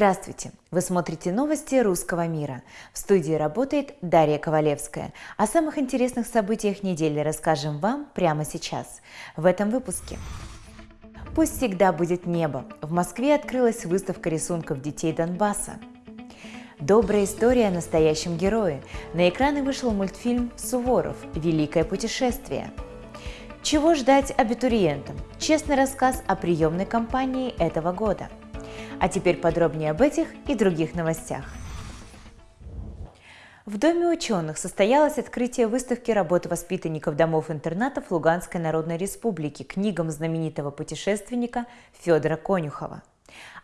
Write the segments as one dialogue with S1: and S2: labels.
S1: Здравствуйте! Вы смотрите новости русского мира. В студии работает Дарья Ковалевская. О самых интересных событиях недели расскажем вам прямо сейчас, в этом выпуске. Пусть всегда будет небо. В Москве открылась выставка рисунков детей Донбасса. Добрая история о настоящем герое. На экраны вышел мультфильм «Суворов. Великое путешествие». Чего ждать абитуриентам? Честный рассказ о приемной кампании этого года – а теперь подробнее об этих и других новостях. В Доме ученых состоялось открытие выставки работы воспитанников домов-интернатов Луганской Народной Республики книгам знаменитого путешественника Федора Конюхова.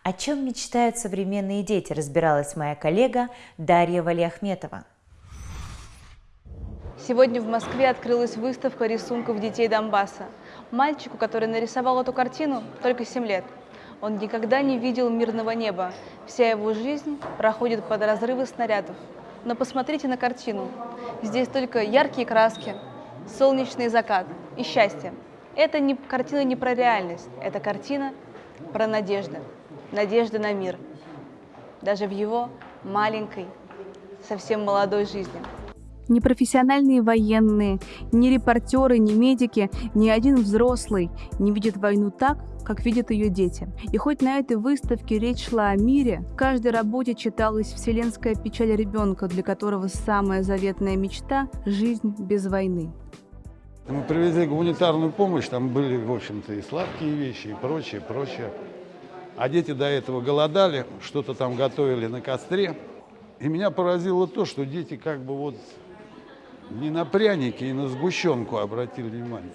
S1: О чем мечтают современные дети, разбиралась моя коллега Дарья Валиахметова.
S2: Сегодня в Москве открылась выставка рисунков детей Донбасса. Мальчику, который нарисовал эту картину, только 7 лет – он никогда не видел мирного неба. Вся его жизнь проходит под разрывы снарядов. Но посмотрите на картину. Здесь только яркие краски, солнечный закат и счастье. Это не, картина не про реальность, это картина про надежду. Надежда на мир. Даже в его маленькой, совсем молодой жизни.
S3: Ни профессиональные военные, ни репортеры, ни медики, ни один взрослый не видит войну так, как видят ее дети. И хоть на этой выставке речь шла о мире, в каждой работе читалась вселенская печаль ребенка, для которого самая заветная мечта – жизнь без войны.
S4: Мы привезли гуманитарную помощь, там были, в общем-то, и сладкие вещи, и прочее, прочее. А дети до этого голодали, что-то там готовили на костре. И меня поразило то, что дети как бы вот не на пряники и на сгущенку обратили внимание.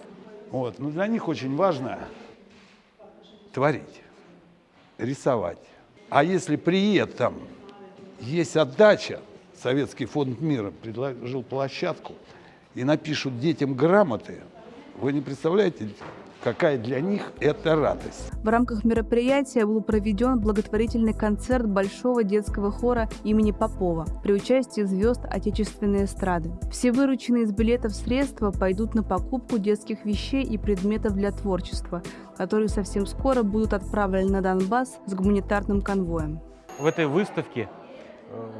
S4: Вот. Но для них очень важно творить, рисовать. А если при этом есть отдача, Советский фонд мира предложил площадку, и напишут детям грамоты, вы не представляете, какая для них это радость.
S3: В рамках мероприятия был проведен благотворительный концерт Большого детского хора имени Попова при участии звезд отечественной эстрады. Все вырученные из билетов средства пойдут на покупку детских вещей и предметов для творчества, которые совсем скоро будут отправлены на Донбасс с гуманитарным конвоем.
S5: В этой выставке э,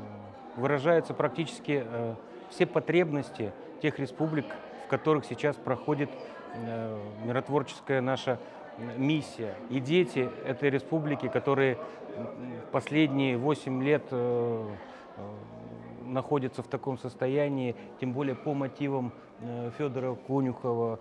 S5: выражаются практически э, все потребности тех республик, которых сейчас проходит Э, миротворческая наша миссия. И дети этой республики, которые последние 8 лет э, э, находятся в таком состоянии, тем более по мотивам Федора Конюхова,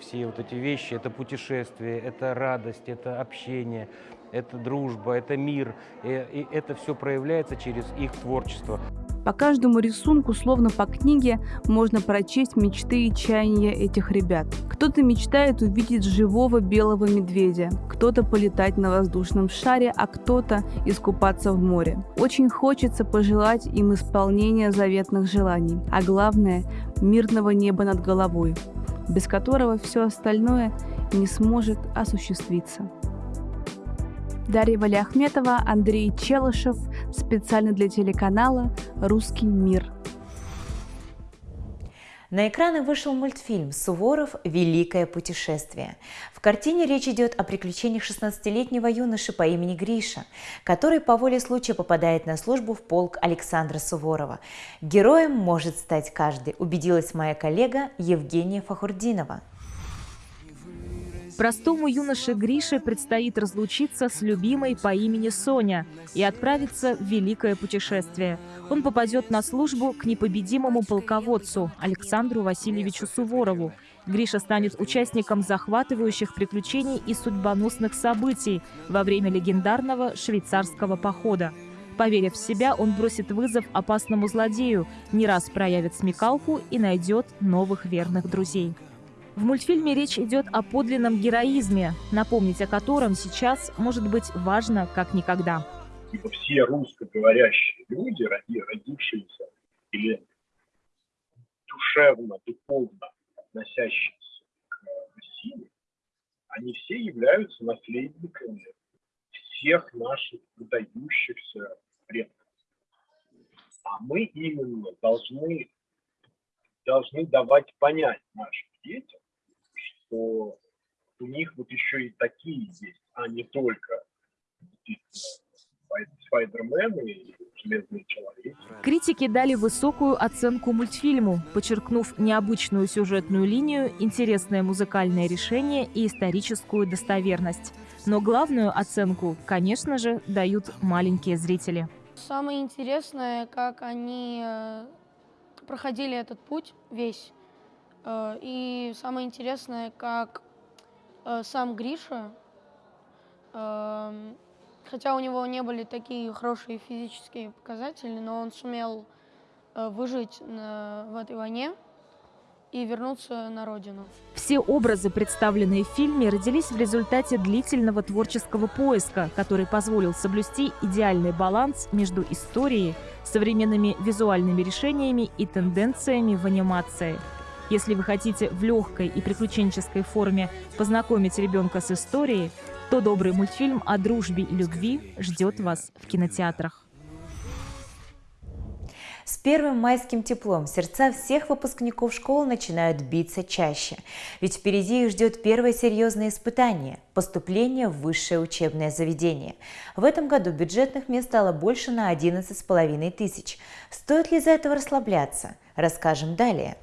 S5: все вот эти вещи, это путешествие, это радость, это общение, это дружба, это мир, и это все проявляется через их творчество.
S3: По каждому рисунку, словно по книге, можно прочесть мечты и чаяния этих ребят. Кто-то мечтает увидеть живого белого медведя, кто-то полетать на воздушном шаре, а кто-то искупаться в море. Очень хочется пожелать им исполнения заветных желаний, а главное – мирного неба над головой, без которого все остальное не сможет осуществиться. Дарья Валиахметова, Андрей Челышев, специально для телеканала «Русский мир».
S1: На экраны вышел мультфильм «Суворов. Великое путешествие». В картине речь идет о приключениях 16-летнего юноши по имени Гриша, который по воле случая попадает на службу в полк Александра Суворова. Героем может стать каждый, убедилась моя коллега Евгения Фахурдинова.
S6: Простому юноше Грише предстоит разлучиться с любимой по имени Соня и отправиться в великое путешествие. Он попадет на службу к непобедимому полководцу Александру Васильевичу Суворову. Гриша станет участником захватывающих приключений и судьбоносных событий во время легендарного швейцарского похода. Поверив в себя, он бросит вызов опасному злодею, не раз проявит смекалку и найдет новых верных друзей. В мультфильме речь идет о подлинном героизме, напомнить о котором сейчас может быть важно как никогда.
S7: Типа все русскоговорящие люди, родившиеся или душевно, духовно относящиеся к России, они все являются наследниками всех наших выдающихся предков. А мы именно должны, должны давать понять нашим детям, что у них вот еще и такие есть, а не только Спайдермен и Железный человек.
S6: Критики дали высокую оценку мультфильму, подчеркнув необычную сюжетную линию, интересное музыкальное решение и историческую достоверность. Но главную оценку, конечно же, дают маленькие зрители.
S8: Самое интересное, как они э, проходили этот путь весь. Э, и самое интересное, как э, сам Гриша, эм, хотя у него не были такие хорошие физические показатели, но он сумел выжить в этой войне и вернуться на родину.
S6: Все образы, представленные в фильме, родились в результате длительного творческого поиска, который позволил соблюсти идеальный баланс между историей, современными визуальными решениями и тенденциями в анимации. Если вы хотите в легкой и приключенческой форме познакомить ребенка с историей, то добрый мультфильм о дружбе и любви ждет вас в кинотеатрах.
S1: С первым майским теплом сердца всех выпускников школ начинают биться чаще. Ведь впереди их ждет первое серьезное испытание – поступление в высшее учебное заведение. В этом году бюджетных мест стало больше на 11,5 тысяч. Стоит ли из-за этого расслабляться? Расскажем далее.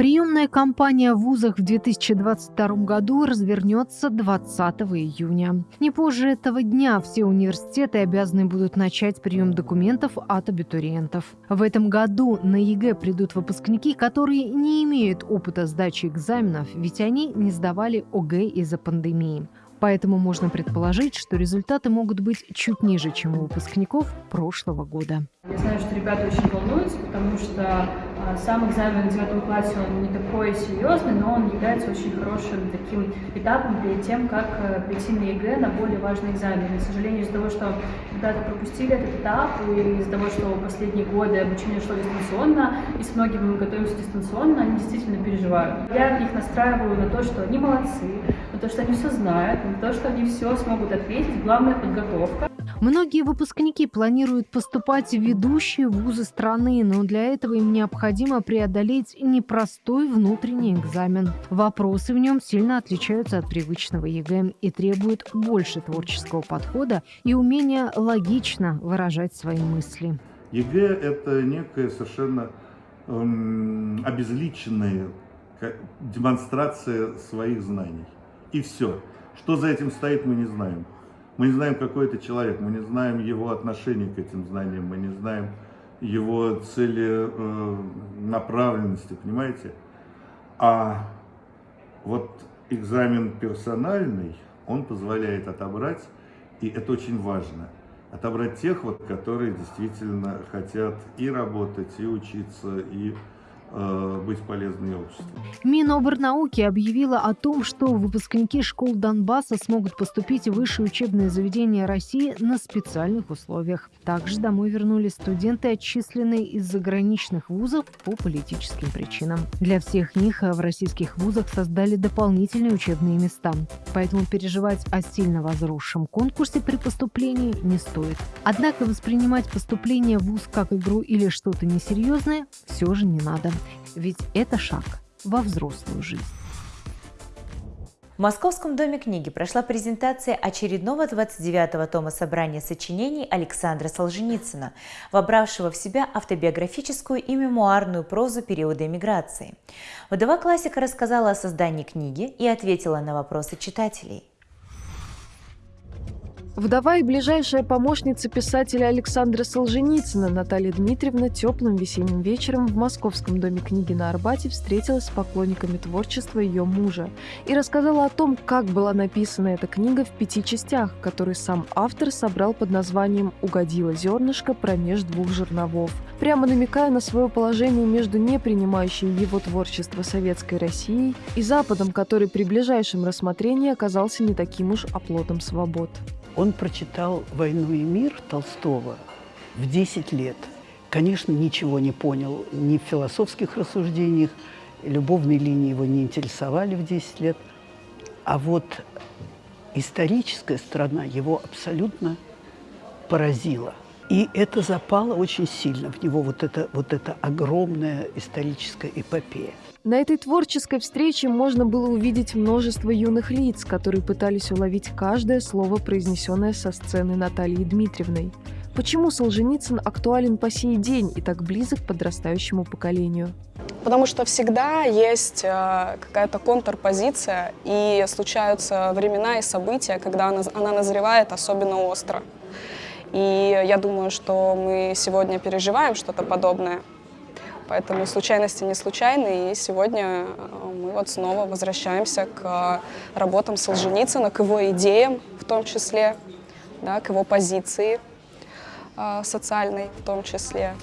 S9: Приемная кампания в вузах в 2022 году развернется 20 июня. Не позже этого дня все университеты обязаны будут начать прием документов от абитуриентов. В этом году на ЕГЭ придут выпускники, которые не имеют опыта сдачи экзаменов, ведь они не сдавали ОГЭ из-за пандемии. Поэтому можно предположить, что результаты могут быть чуть ниже, чем у выпускников прошлого года.
S10: Я знаю, что ребята очень волнуются, потому что а, сам экзамен в девятом классе, он не такой серьезный, но он является очень хорошим таким этапом перед тем, как э, прийти на ЕГЭ на более важный экзамен. И, к сожалению, из-за того, что ребята пропустили этот этап, и из-за того, что последние годы обучение шло дистанционно, и с многими мы готовимся дистанционно, они действительно переживают. Я их настраиваю на то, что они молодцы, то, что они все знают, на то, что они все смогут ответить. Главная подготовка.
S9: Многие выпускники планируют поступать в ведущие вузы страны, но для этого им необходимо преодолеть непростой внутренний экзамен. Вопросы в нем сильно отличаются от привычного ЕГЭ и требуют больше творческого подхода и умения логично выражать свои мысли.
S11: ЕГЭ – это некая совершенно эм, обезличенная демонстрация своих знаний. И все. Что за этим стоит, мы не знаем. Мы не знаем, какой это человек, мы не знаем его отношение к этим знаниям, мы не знаем его цели э, направленности, понимаете? А вот экзамен персональный, он позволяет отобрать, и это очень важно, отобрать тех, вот, которые действительно хотят и работать, и учиться, и быть полезной обществу.
S9: Миноборнауки объявила о том, что выпускники школ Донбасса смогут поступить в высшие учебные заведения России на специальных условиях. Также домой вернулись студенты, отчисленные из заграничных вузов по политическим причинам. Для всех них в российских вузах создали дополнительные учебные места. Поэтому переживать о сильно возросшем конкурсе при поступлении не стоит. Однако воспринимать поступление в вуз как игру или что-то несерьезное все же не надо ведь это шаг во взрослую жизнь.
S1: В Московском доме книги прошла презентация очередного 29-го тома собрания сочинений Александра Солженицына, вобравшего в себя автобиографическую и мемуарную прозу периода эмиграции. Вдова классика рассказала о создании книги и ответила на вопросы читателей.
S12: Вдова и ближайшая помощница писателя Александра Солженицына Наталья Дмитриевна теплым весенним вечером в Московском доме книги на Арбате встретилась с поклонниками творчества ее мужа и рассказала о том, как была написана эта книга в пяти частях, которые сам автор собрал под названием «Угодило зернышко промеж двух жерновов», прямо намекая на свое положение между не принимающей его творчество советской Россией и Западом, который при ближайшем рассмотрении оказался не таким уж оплотом свобод.
S13: Он прочитал «Войну и мир» Толстого в 10 лет. Конечно, ничего не понял ни в философских рассуждениях, любовные линии его не интересовали в 10 лет. А вот историческая страна его абсолютно поразила. И это запало очень сильно в него, вот это, вот это огромная историческая эпопея.
S12: На этой творческой встрече можно было увидеть множество юных лиц, которые пытались уловить каждое слово, произнесенное со сцены Натальи Дмитриевной. Почему Солженицын актуален по сей день и так близок к подрастающему поколению?
S14: Потому что всегда есть э, какая-то контрпозиция, и случаются времена и события, когда она, она назревает особенно остро. И я думаю, что мы сегодня переживаем что-то подобное. Поэтому случайности не случайны, и сегодня э, мы вот снова возвращаемся к работам Солженицына, к его идеям в том числе, да, к его позиции э, социальной в том числе.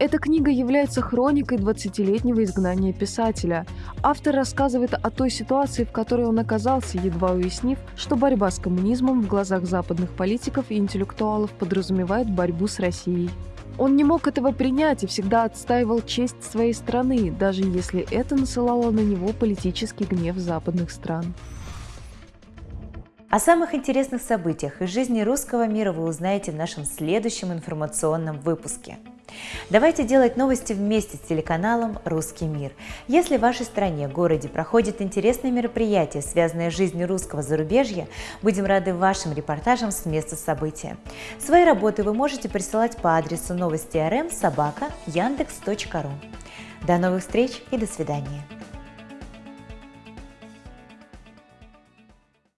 S12: Эта книга является хроникой 20-летнего изгнания писателя. Автор рассказывает о той ситуации, в которой он оказался, едва уяснив, что борьба с коммунизмом в глазах западных политиков и интеллектуалов подразумевает борьбу с Россией. Он не мог этого принять и всегда отстаивал честь своей страны, даже если это насылало на него политический гнев западных стран.
S1: О самых интересных событиях из жизни русского мира вы узнаете в нашем следующем информационном выпуске. Давайте делать новости вместе с телеканалом «Русский мир». Если в вашей стране, городе проходит интересное мероприятие, связанное с жизнью русского зарубежья, будем рады вашим репортажам с места события. Свои работы вы можете присылать по адресу новости рм собака яндекс.ру. До новых встреч и до свидания.